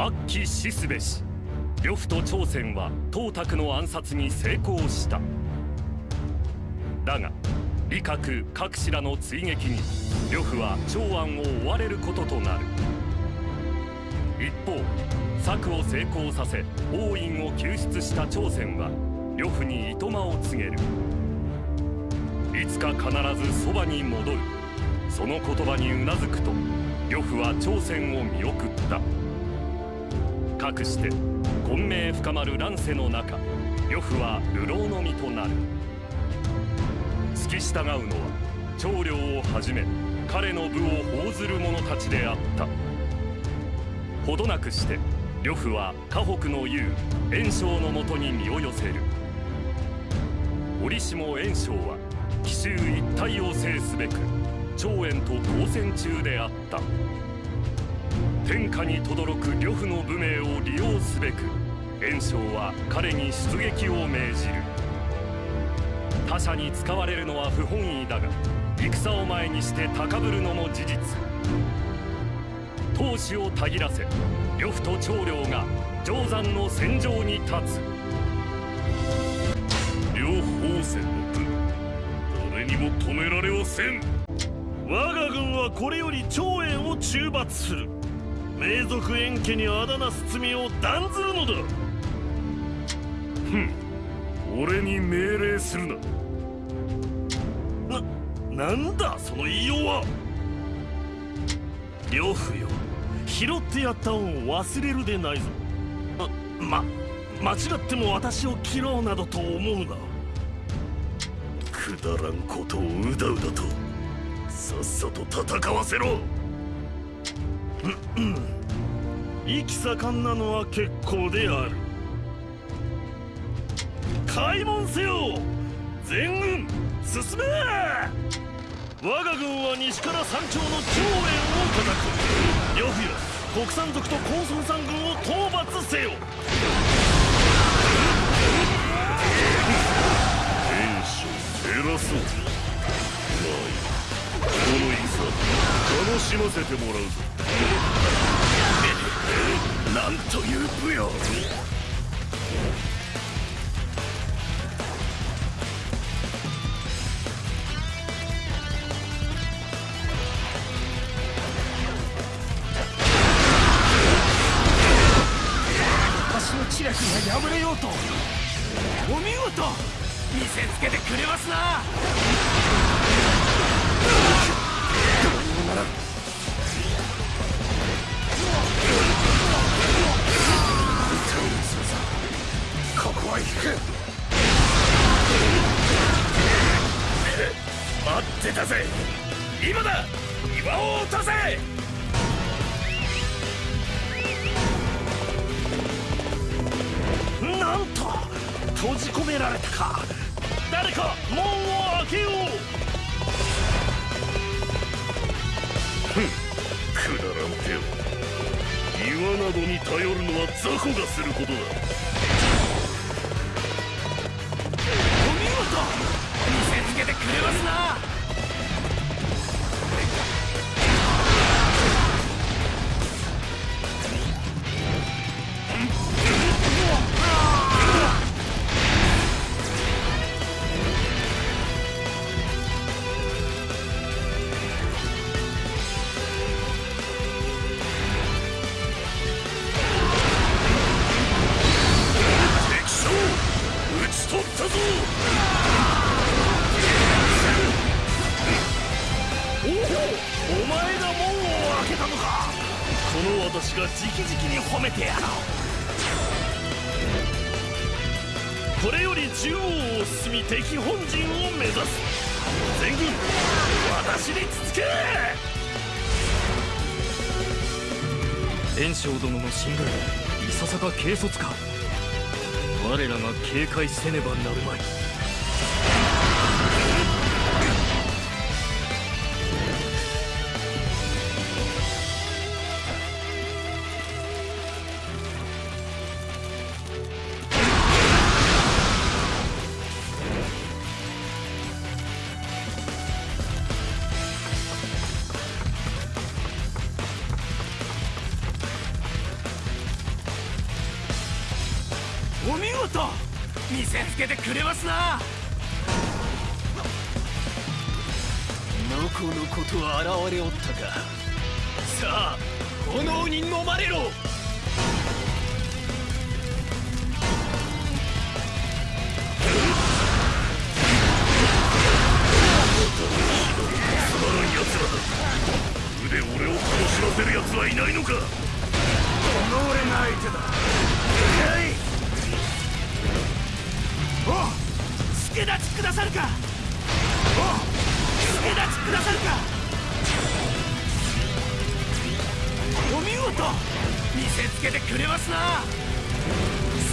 悪鬼死すべし呂布と朝鮮は董卓の暗殺に成功した。だが李覚各氏らの追撃に呂布は長安を追われることとなる。一方策を成功させ王院を救出した朝鮮は呂布に糸間を告げる。いつか必ずそばに戻る。その言葉にうなずくと呂布は朝鮮を見送った。かくして混迷深まる乱世の中呂布は流浪の身となる。付き従うのは長領をはじめ彼の部を報ずる者たちであった。ほどなくして呂布は河北の雄袁紹のもとに身を寄せる。折しも袁紹は奇襲一体を制すべく長遠と交戦中であった。天下に轟く呂布の武名を利用すべく袁紹は彼に出撃を命じる。他者に使われるのは不本意だが戦を前にして高ぶるのも事実。闘志をたぎらせ呂布と長領が定山の戦場に立つ。両方戦の部誰にも止められはせん。我が軍はこれより長遠を中罰する。名族遠家にあだなす罪を断ずるのだ。ふん俺に命令するな。な、なんだその言いようは。呂布よ拾ってやった恩を忘れるでないぞ。ま間違っても私を切ろうなどと思うな。くだらんことをうだうだとさっさと戦わせろ。意気盛んなのは結構である。開門せよ全軍進め！我が軍は西から山頂の長円を叩く呂布よ国産族と高孫山軍を討伐せよ。袁紹偉そう。まあいいこの戦楽しませてもらうぞ。なんという武勇ってたぜ。今だ。岩を落とせ。なんと閉じ込められたか。誰か門を開けよう。くだらん手を岩などに頼るのは雑魚がすることだ。お見事。見せつけてくれますな。警戒せねばなるまい。けてくれますな。のこのことは現れおったか。さあ炎に飲まれろ。腕俺を楽しませる奴はいないのか。この俺が相手だ助立ちくださるか？お助立ちくださるか？お見事見せつけてくれますな。さ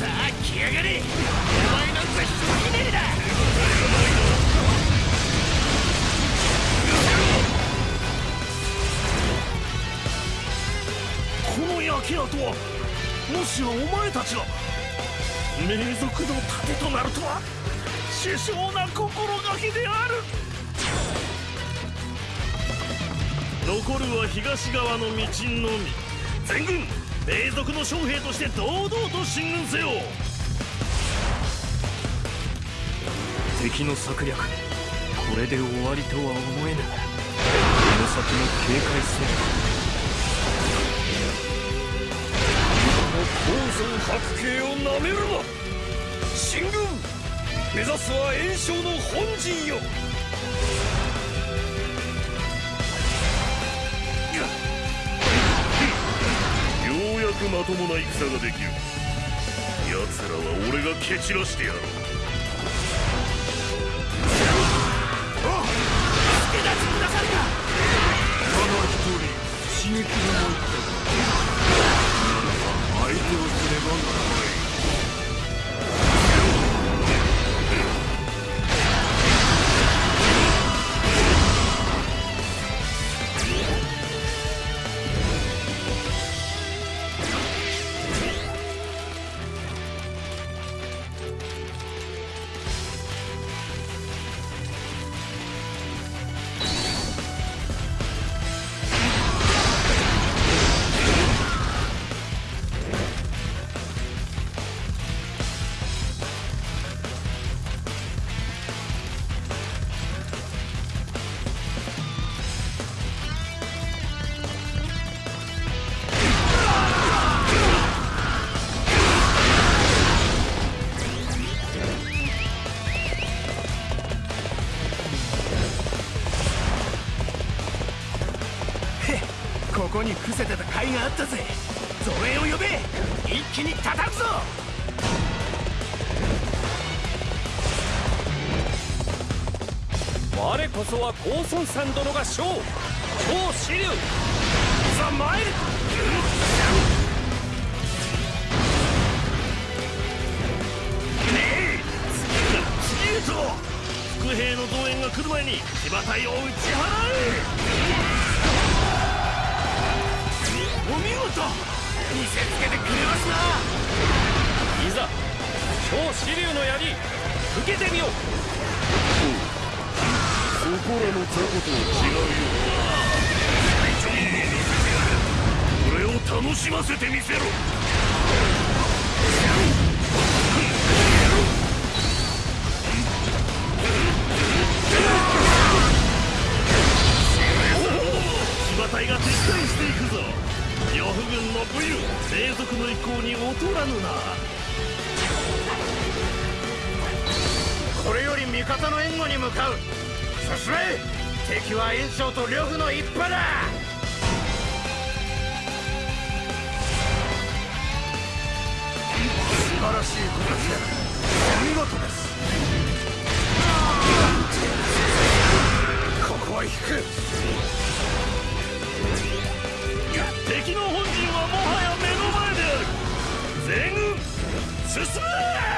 あ来やがれ。お前なんざひとひねりだこの焼け跡はもしやお前たちが名族の盾となるとは？殊勝な心がけである。残るは東側の道のみ。全軍名族の将兵として堂々と進軍せよ。敵の策略これで終わりとは思えぬ。この先も警戒せね高尊白系をなめるな。進軍目指すは炎章の本陣よ。ようやくまともな戦ができる。奴らは俺が蹴散らしてやろう。助立ちくださるか。ただ一人刺激が入った相手をすればならないここに伏せてた甲斐があったぜ。増援を呼べ。一気に叩くぞ。我こそは高尊さん殿が将超支流。ザ・マイルねえ。次へと。副兵の増援が来る前に騎馬隊を打ち払えお見事見せつけてくれますな。いざ超支流の槍受けてみよう。そこらの雑魚とは違うよ俺を楽しませてみせろ。騎馬隊が撤退していくぞ。呂布軍の武勇霊族の意向に劣らぬな。これより味方の援護に向かう。進め敵は炎章と呂布の一派だ。素晴らしい形だお見事です。ここは引く進め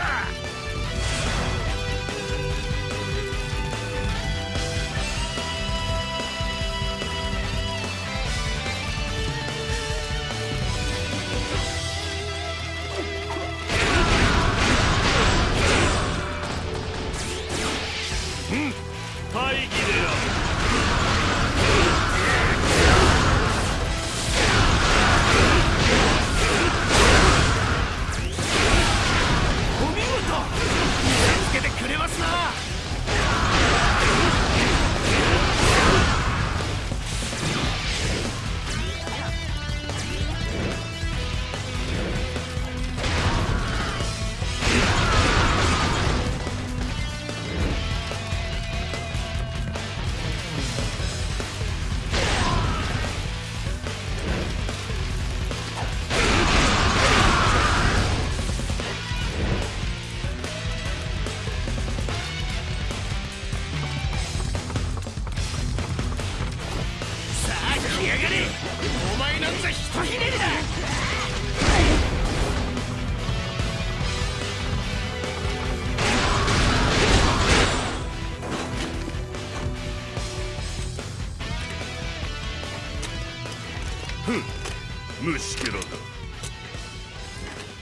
虫けらが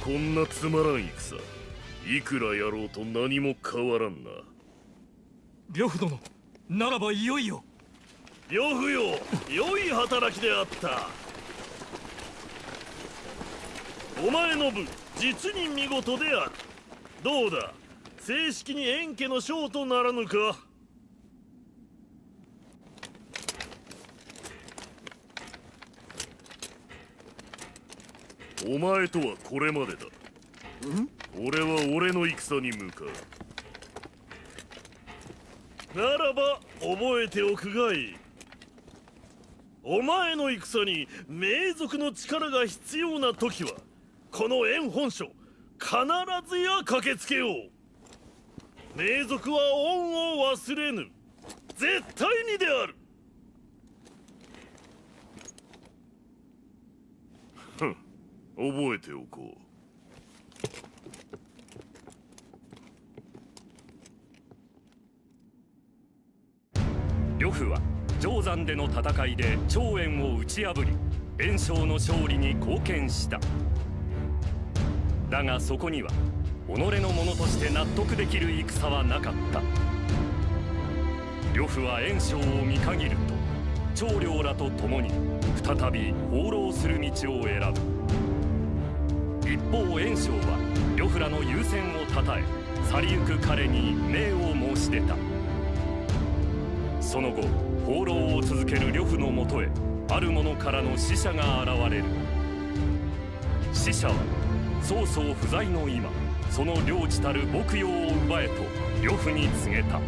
こんなつまらん戦いくらやろうと何も変わらんな。呂布殿ならばいよいよ。呂布よ良い働きであった。お前の部実に見事である。どうだ？正式に円家の将とならぬか？お前とはこれまでだ。俺は俺の戦に向かう。ならば覚えておくがいい。お前の戦に名族の力が必要な時はこの円本所必ずや駆けつけよう。名族は恩を忘れぬ。絶対にであるふん覚えておこう。呂布は定山での戦いで長円を打ち破り袁紹の勝利に貢献した。だがそこには己のものとして納得できる戦はなかった。呂布は袁紹を見限ると長領らと共に再び放浪する道を選ぶ。一方袁紹は呂布らの優先をたたえ去りゆく彼に命を申し出た。その後放浪を続ける呂布のもとへある者からの使者が現れる。使者は曹操不在の今その領地たる牧羊を奪えと呂布に告げた。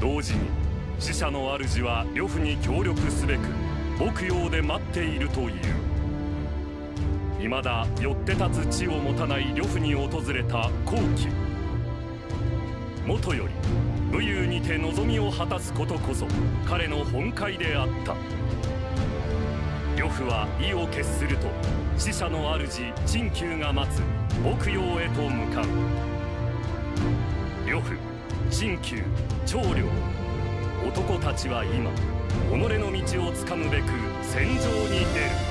同時に使者の主は呂布に協力すべく牧羊で待っているという。未だよって立つ地を持たない呂布に訪れた後期もとより武勇にて望みを果たすことこそ彼の本懐であった。呂布は意を決すると死者の主陳旧が待つ牧羊へと向かう。呂布陳旧長領男たちは今己の道をつかむべく戦場に出る。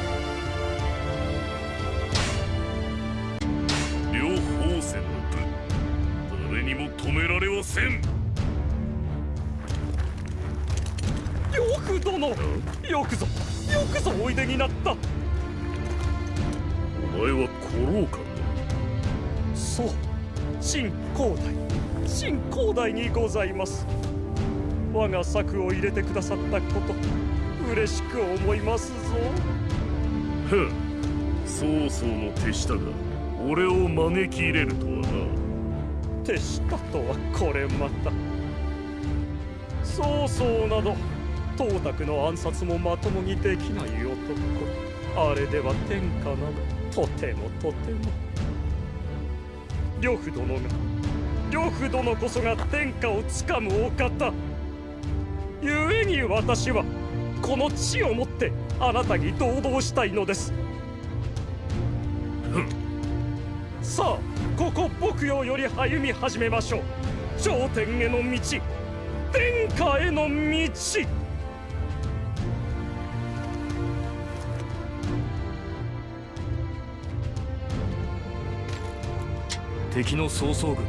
められはせん。呂布殿よくぞよくぞおいでになった。お前は古老館そう新広大新広大にございます。我が策を入れてくださったこと嬉しく思いますぞ。だふん曹操の手下が俺を招き入れるとはな手下とはこれまた。曹操など董卓の暗殺もまともにできない男。あれでは天下などとてもとても。呂布殿が呂布殿こそが天下をつかむお方。故に私はこの地をもってあなたに堂々したいのです。さあここ牧羊より歩み始めましょう。頂点への道。天下への道。敵の曹操軍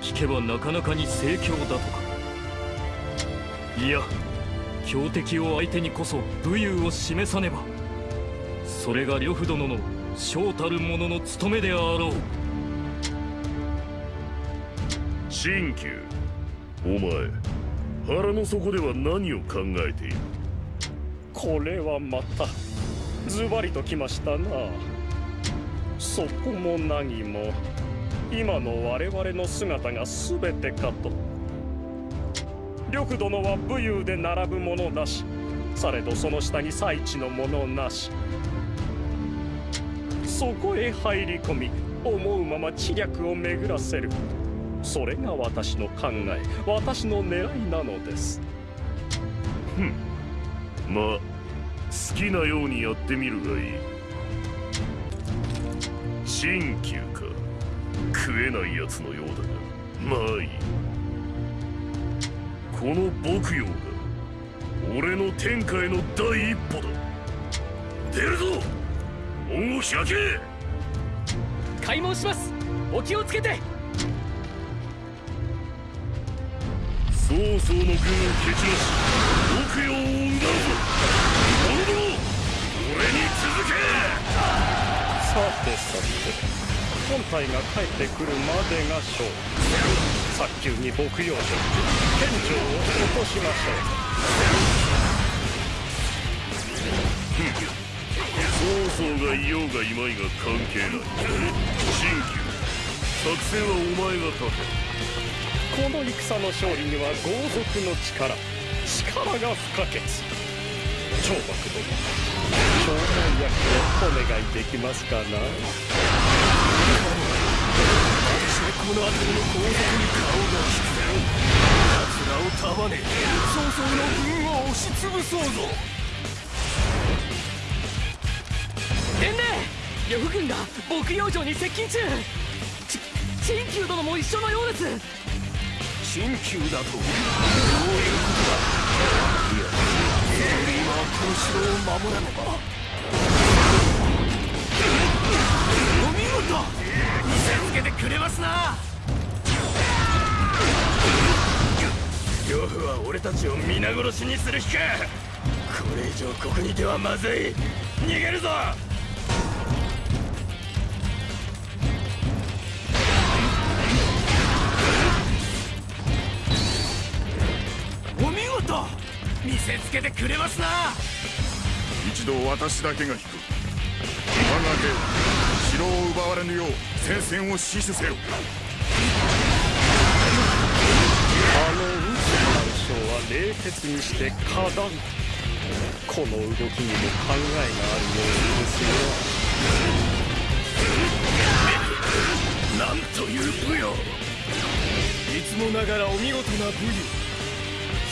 聞けばなかなかに盛況だとか。いや強敵を相手にこそ武勇を示さねば。それが呂布殿の将たる者の務めであろう。新旧。お前腹の底では何を考えている？これはまたズバリときましたな。そこも何も。今の我々の姿が全てかと。呂布殿は武勇で並ぶ者なし。されどその下に最地の者なし。そこへ入り込み思うまま知略を巡らせる。それが私の考え私の狙いなのです。まあ好きなようにやってみるがいい。新旧か。食えないやつのようだが。まあいい。この牧羊が俺の天下への第一歩だ。出るぞ。門を開け。開門します。お気をつけて曹操の軍を蹴散らし奥陽を生んだぞ者ども俺に続けさてさて本体が帰ってくるまでが勝負早急に牧羊所県庁を落としましょう曹操がいようがいまいが関係ない新旧作戦はお前が立てこの戦の勝利には豪族の力力が不可欠。長幕殿長男役をお願いできますかな？私はこの辺りの後続に顔が利く奴らを束ね曹操の軍を押しつぶそうぞ。伝令呂布軍が牧羊城に接近中。ち陳旧殿も一緒のようです陳旧だと。どういうことだ。いや今はこの城を守らねば。お見事。見せつけてくれますな。呂布は俺たちを皆殺しにする気か。これ以上ここにいてはまずい。逃げるぞ。見せつけてくれますな。一度私だけが引く。我が兵城を奪われぬよう戦線を死守せよ。あの宇治万象は冷徹にして果断この動きにも考えがあるようですなんという武勇。いつもながらお見事な武勇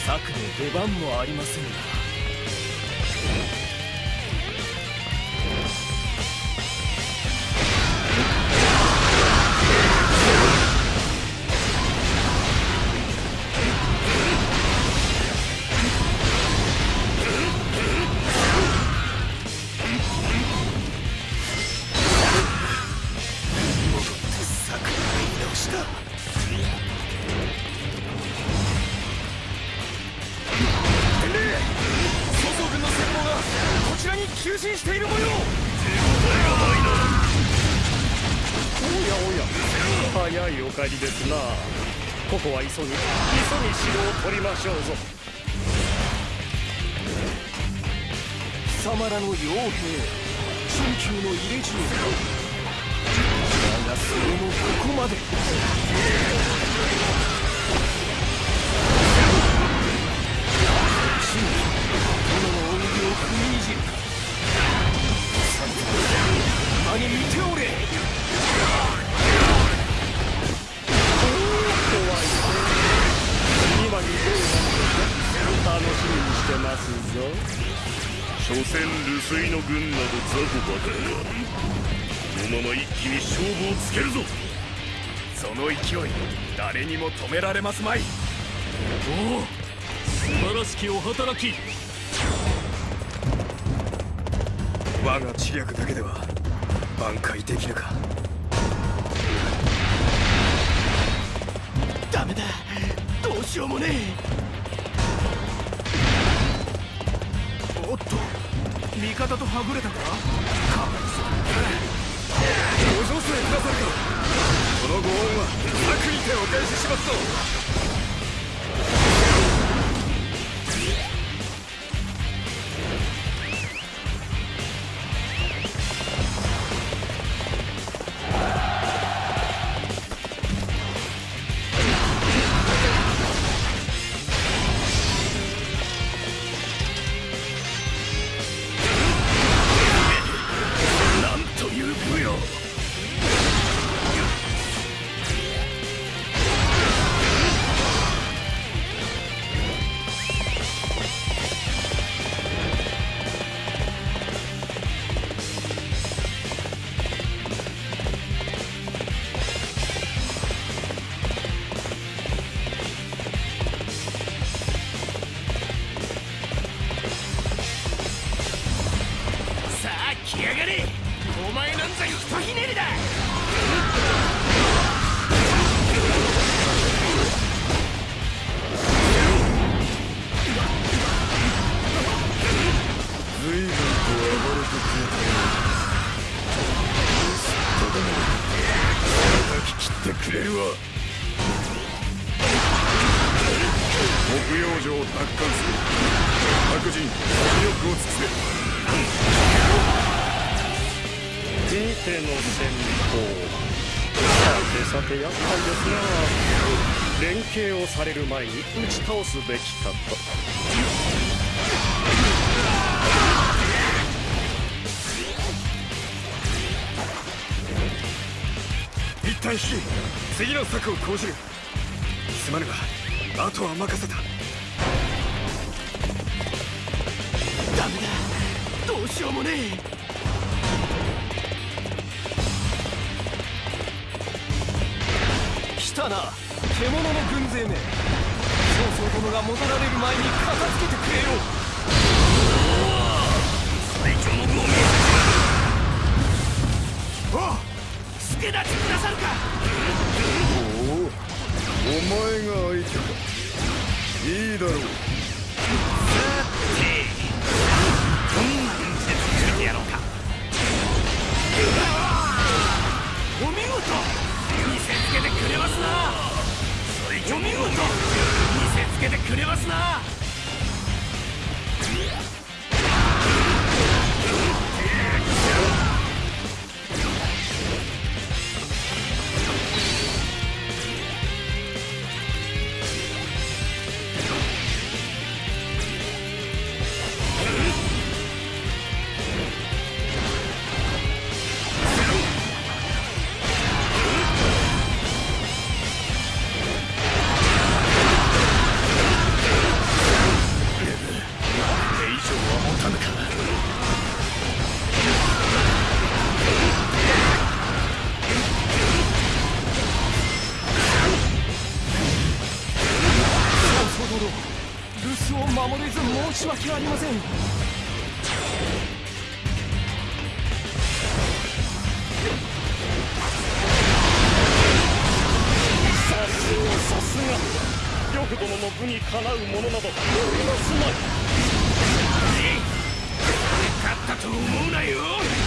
策の出番もありませんが。ですな。ここは急ぎ急ぎ城を取りましょうぞ。貴様らの傭兵新旧の入れ知恵かだがそれもここまで。新旧殿の恩義を踏みにじる。か今に見ておれ。しみにしてますぞ。所詮流水の軍など雑魚ばかりだこのまま一気に勝負をつけるぞ。その勢い誰にも止められますまい。おお素晴らしきお働き。我が知略だけでは挽回できぬか。ダメだどうしようもねえ味方とはぐれたか？かわいそうご助勢くださるか。このご恩は楽にてお返ししますぞ。倒すべきかと一旦引き次の策を講じる。すまぬがあとは任せた。ダメだ。どうしようもねえ。来たな。獣の軍勢め。曹操殿が戻られる前に片付けてくれよ。最強の軍を見せて助立ちくださるか。おおお前が相手か。いいだろう。お見事。見せつけてくれますな。お見事けてくれますな。呂布殿の部にかなうものなど。おりますまい。勝ったと思うなよ。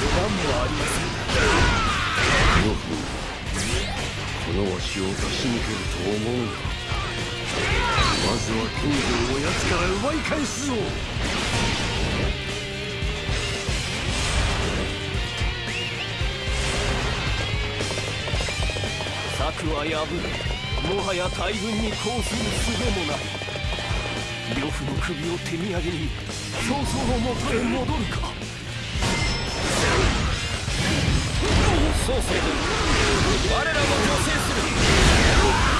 策の予断もありませんこのわしを出し抜けると思うまずは金城を奴から奪い返すぞ策は破るもはや大軍に抗する術もない呂布の首を手土産に曹操のもとへ戻るか。そうせ我らも女性するこ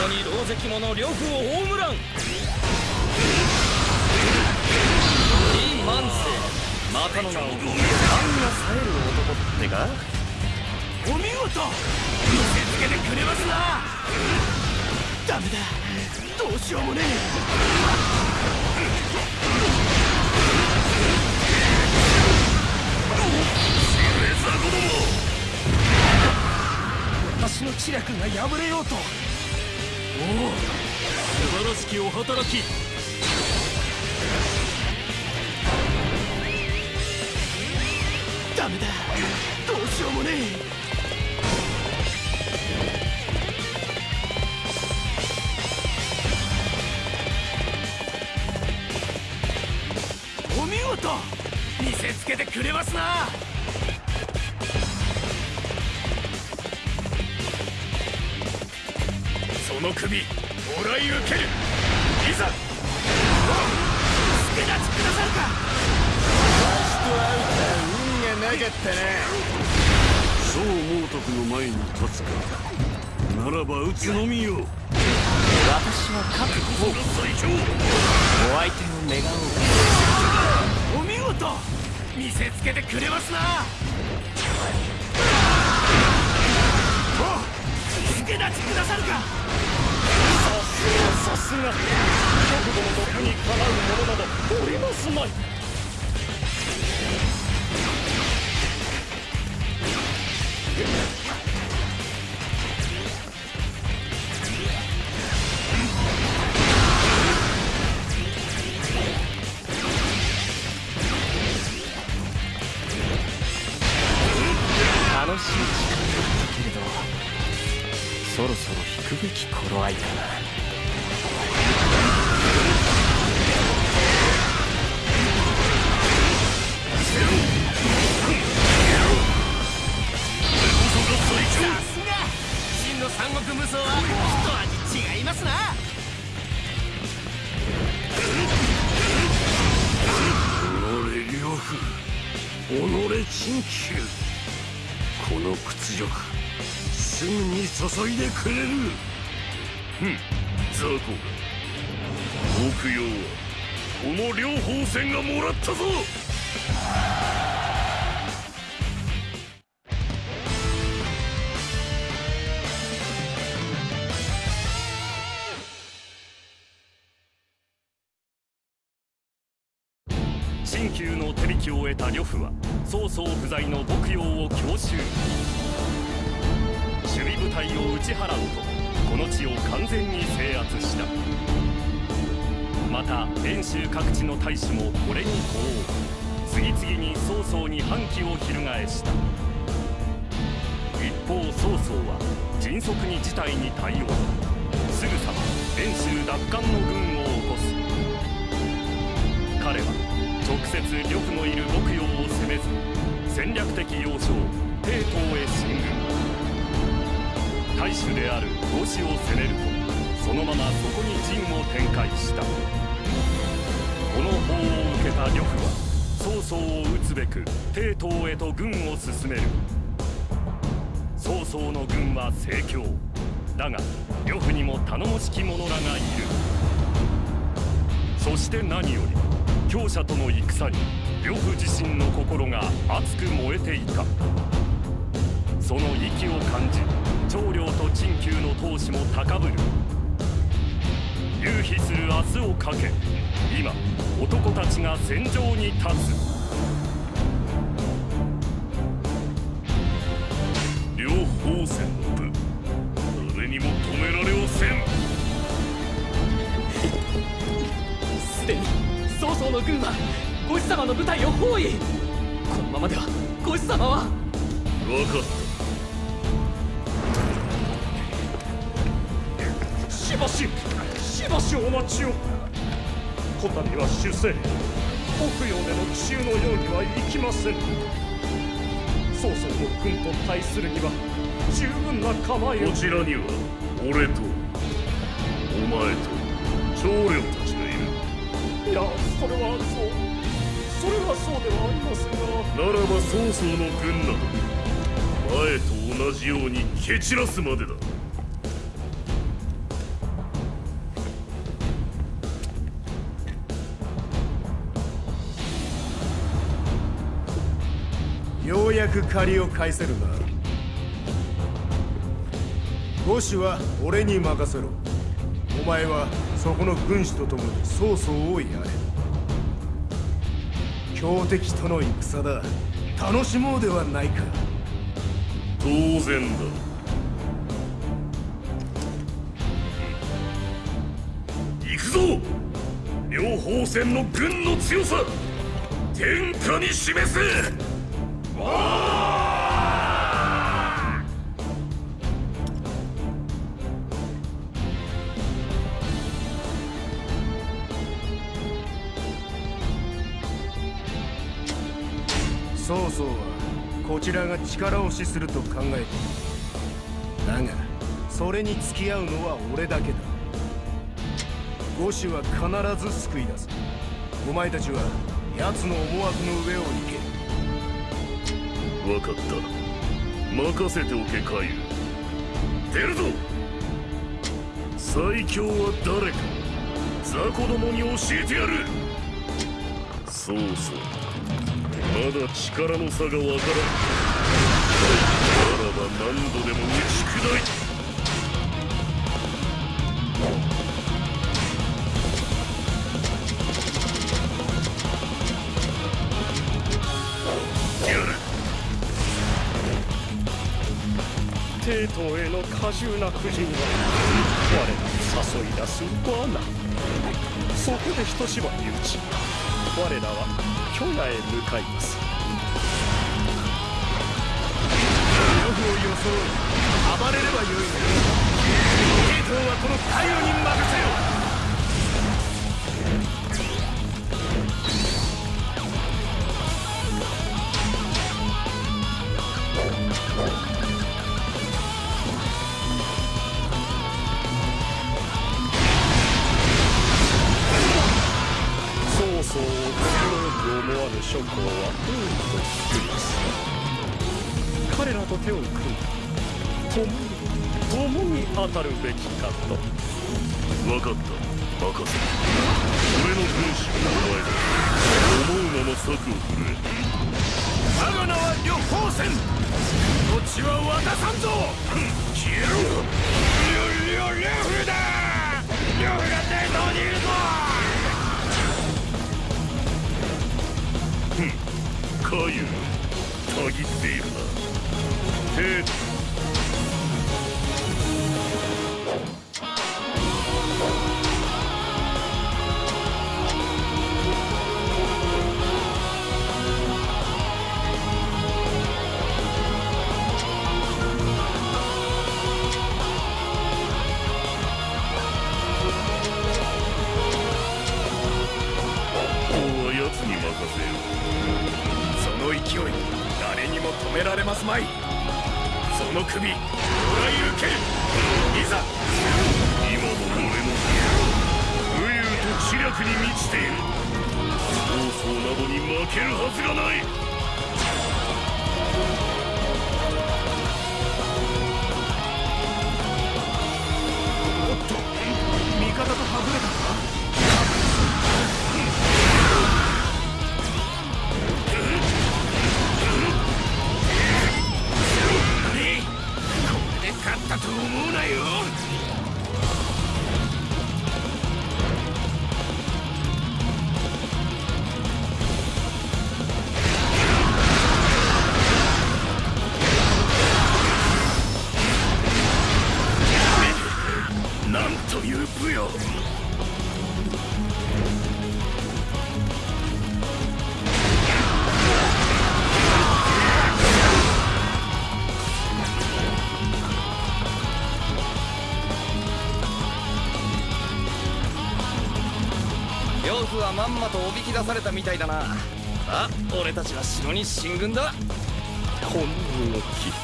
こに老関者呂布を葬らん李万世またの名を勘が冴える男ってかお見事。見せつけてくれますなダメだどうしようもねえ私の知略が破れようと。おお素晴らしきお働き。ダメだ。どうしようもねえ。お見事。見せつけてくれますなその首もらい受ける。いざ。助立ちくださるか。運がなかったなそう猛徳の前に立つかならば撃つのみよ。私は覚悟最強お相手を願おう。お見事。見せつけてくれますな。お助け立ちくださるかさすが。極度の毒にかなう者などおりますまいくれる雑魚が。木曜はこの両方戦がもらったぞ。新旧の手引きを得た呂布は曹操不在の牧羊を強襲。守備部隊を打ち払うとこの地を完全に制圧した。また遠州各地の大使もこれに呼応次々に曹操に反旗を翻した。一方曹操は迅速に事態に対応。すぐさま遠州奪還の軍を起こす。彼は直接呂布のいる牧羊を攻めず戦略的要衝帝東へ進軍。大主である五子を攻めるとそのままそこに陣を展開した。この報を受けた呂布は曹操を討つべく帝東へと軍を進める。曹操の軍は盛況。だが呂布にも頼もしき者らがいる。そして何より強者との戦に呂布自身の心が熱く燃えていた。その息を感じ長領と陳旧の闘志も高ぶる。勇飛する明日をかけ今男たちが戦場に立つ。両方戦の部誰にも止められはせん。すでに曹操の軍は五子様の部隊を包囲。このままでは五子様は。分かっしたびは主戦北洋での奇襲のようにはいきません。曹操の軍と対するには十分な構えを。たこちらには俺とお前と長領たちがいる。いやそれはそう。それはそうではありますが。ならば曹操の軍など前と同じように蹴散らすまでだく借りを返せるな。五子は俺に任せろ。お前はそこの軍師と共に曹操をやれ。強敵との戦だ。楽しもうではないか。当然だ。行くぞ。両方戦の軍の強さ。天下に示せ。曹操はこちらが力押しすると考えているだがそれに付き合うのは俺だけだ五子は必ず救い出すお前たちは奴の思惑の上を行け分かった任せておけカイル出るぞ最強は誰か雑魚どもに教えてやるそうそう。だ力の差がわからん。ならば何度でも打ち砕いて。帝都への過重な布陣は我らを誘い出す罠。そこで一縛り打ち我らは巨野へ向かいます。を装い暴れればよいの帝東はこのカイロに任せよ曹操を強く思わぬ諸侯は多く作ります彼らと手を組んで共に共に当たるべきかと分かった任せ俺の軍師がお前だ思うまま策を振るえ我が名は呂方戦土地は渡さんぞ消えろりょりょ呂布だ呂布が帝東にいるぞカユたぎっているな帝王は奴に任せよう。その勢い誰にも止められますまい。首もらい受けるいざ今の俺の武勇と知略に満ちている。曹操などに負けるはずがない。されたみたいだな。あ俺たちは城に進軍だ。この動き。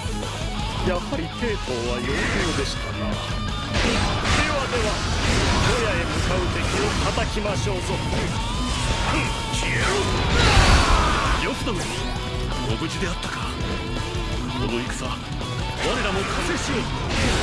やはり帝東は妖精でしたな。ではでは野屋へ向かう敵を叩きましょうぞ。呂布殿ご無事であったか。この戦我らも加勢しよう。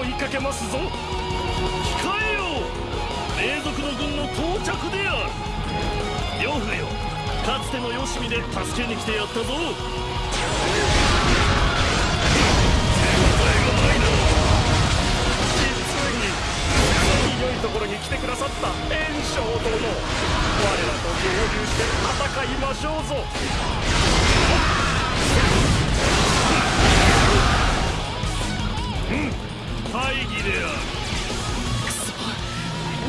追いかけますぞ。控えよ。霊族の軍の到着である。呂布よ。かつてのよしみで助けに来てやったぞ。実に良いところに来てくださった。炎章殿。我らと合流して戦いましょうぞ。大義である。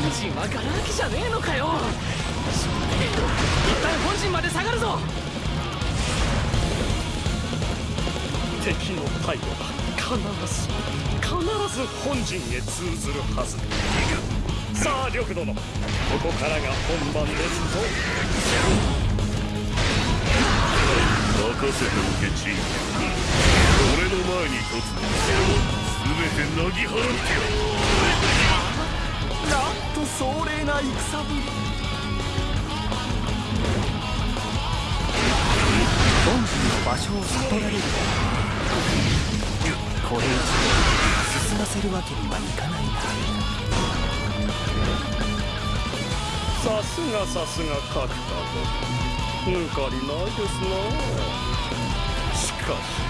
本陣はガラ空きじゃねえのかよ。しょうがねえ一旦本陣まで下がるぞ。敵の態度が必ず必ず本陣へ通ずるはず。さあ呂布殿。ここからが本番ですぞ。任せておけチン。俺の前に立つの全てなぎ払ってやなんと壮麗な戦ぶり本陣の場所を悟られるこれ以上進ませるわけにはいかない。なさすがさすが角田殿。抜かりないですな。しかし。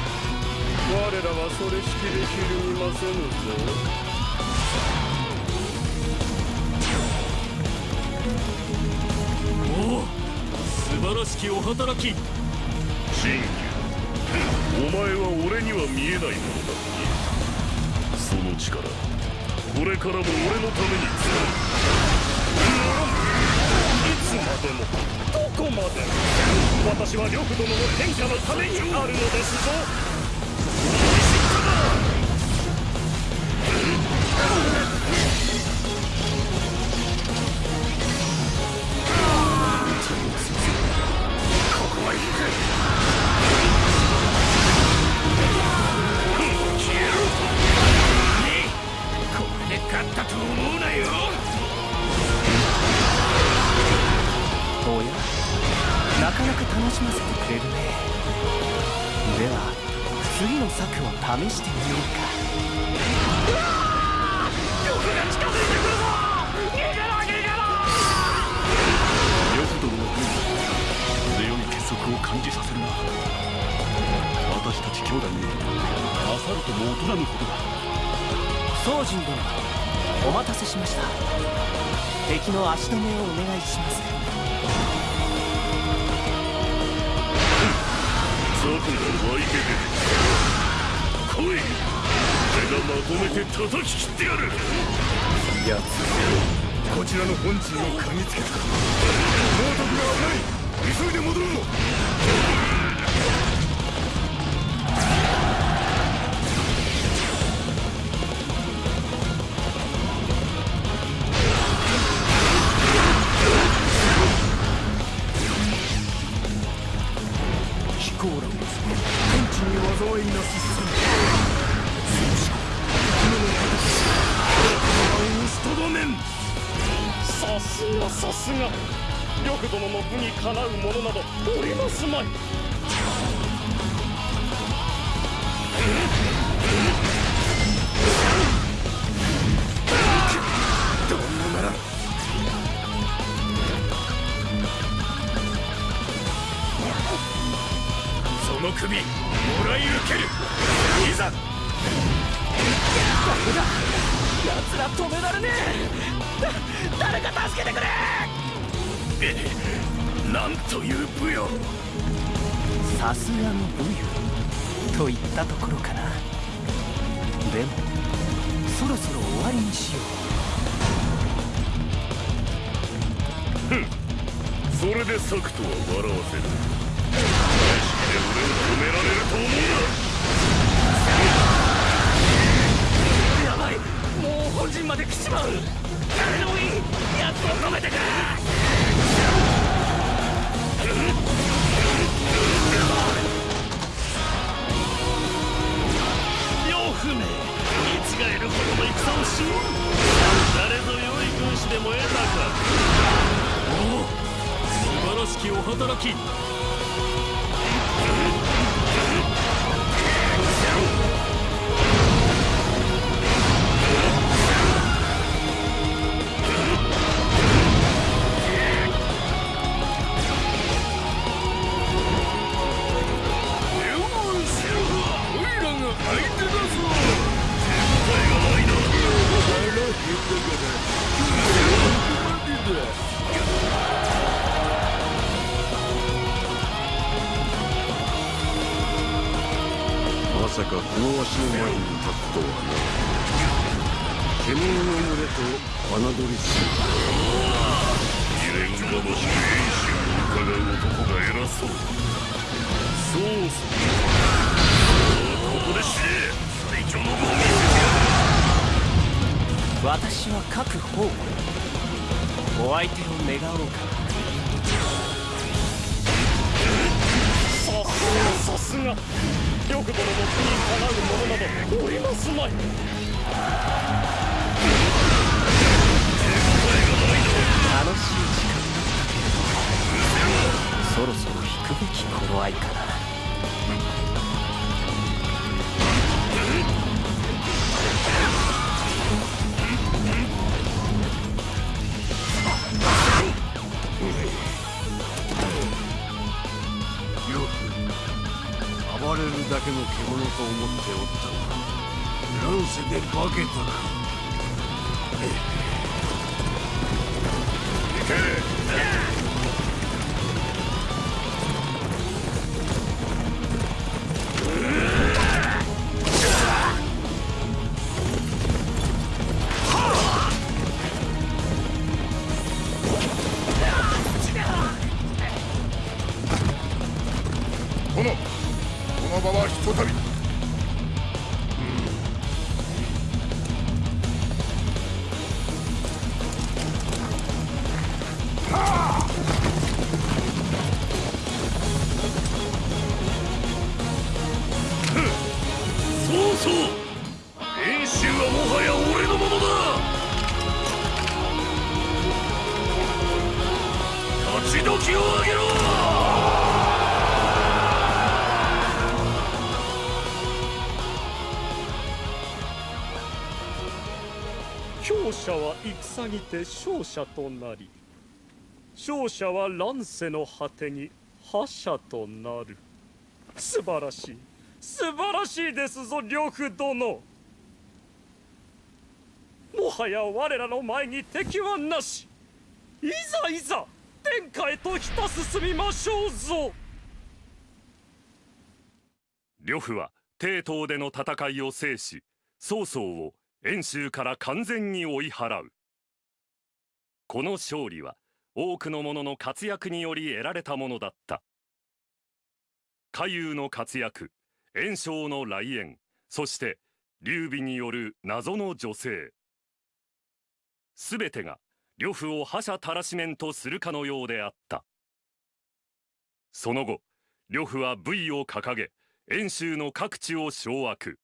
我らはそれしきでひるみませぬぞおお素晴らしきお働き新旧お前は俺に。は見えないものだその力これからも俺のために。使ういつまでもどこまでも私は呂布殿の天下のために。あるのですぞったと思うなよ。おや？なかなか楽しませてくれるね。では次の策を試してみようか。うわを感じさせるな。私たち兄弟に勝るとも劣らぬことだ。宗人殿。お待たせしました。敵の足止めをお願いします。が湧いてる来い。俺がまとめて叩き切ってやる。やつ。こちらの本陣を嗅ぎつけた。毒が危ない。急いで戻ろう。驚き。の獣と思っておったが乱世で化けたか。にて勝者となり勝者は乱世の果てに覇者となる。素晴らしい。素晴らしいですぞ呂布殿。もはや我らの前に敵はなし。いざいざ天下へとひた進みましょうぞ。呂布は帝都での戦いを制し曹操を遠州から完全に追い払う。この勝利は多くの者の活躍により得られたものだった。下遊の活躍炎章の来園そして劉備による謎の女性。全てが呂布を覇者たらしめんとするかのようであった。その後呂布は武威を掲げ遠州の各地を掌握。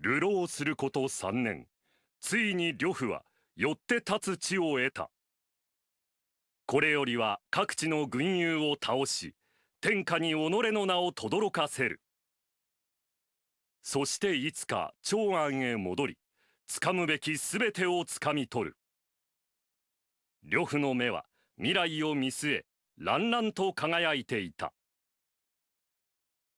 流浪すること3年ついに呂布はよって立つ地を得た。これよりは各地の軍友を倒し天下に己の名を轟かせる。そしていつか長安へ戻り掴むべき全てを掴み取る。呂布の目は未来を見据え乱々と輝いていた。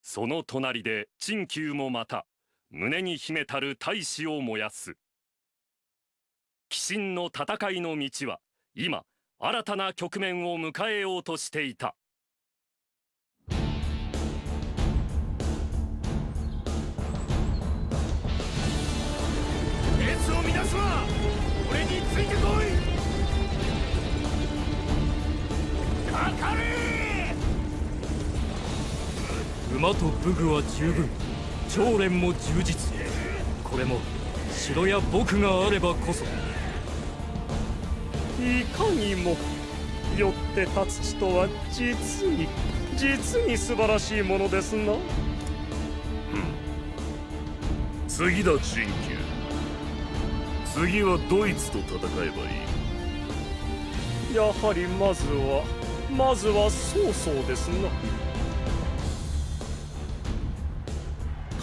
その隣で陳旧もまた胸に秘めたる大志を燃やす。鬼神の戦いの道は今新たな局面を迎えようとしていた。列を乱すな！俺についてこい！かかれ馬と武具は十分。長連も充実。これも城や僕があればこそいかにもよって立つ地とは実に実に素晴らしいものですな。次だ陳旧次はドイツと戦えばいい。やはりまずはまずは曹操ですな。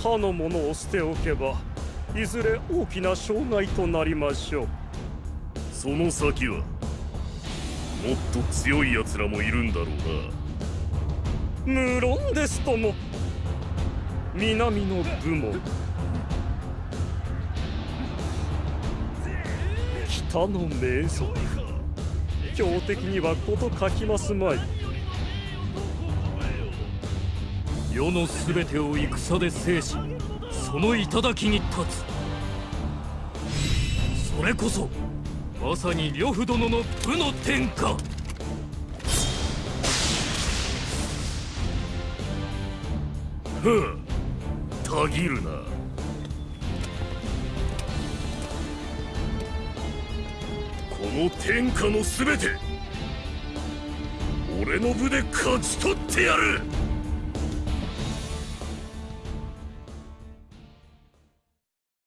かの者を捨ておけばいずれ大きな障害となりましょうその先はもっと強い奴らもいるんだろうな。無論ですとも。南の部門。北の名族強敵にはこと書きますまい。世の全てを戦で制しその頂に立つ。それこそまさに呂布殿の武の天下。ふんたぎるな。この天下の全て俺の部で勝ち取ってやる。